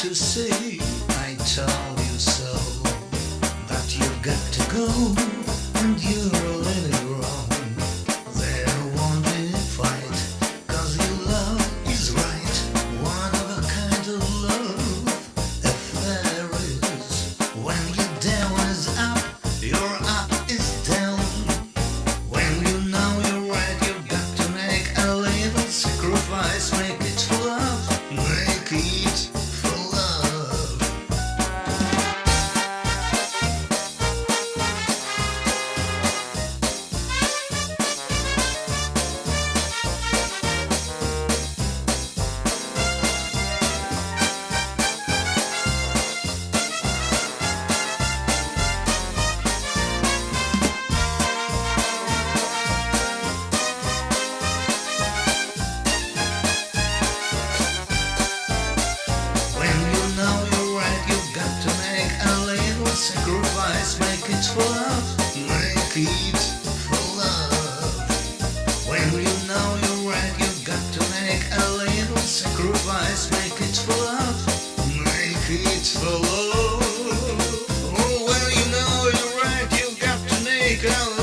to see I told you so. But you've got to go And you're really wrong. sacrifice, make it for love, make it for love. When you know you're right, you've got to make a little sacrifice, make it for love, make it for love. Oh, when you know you're right, you've got to make a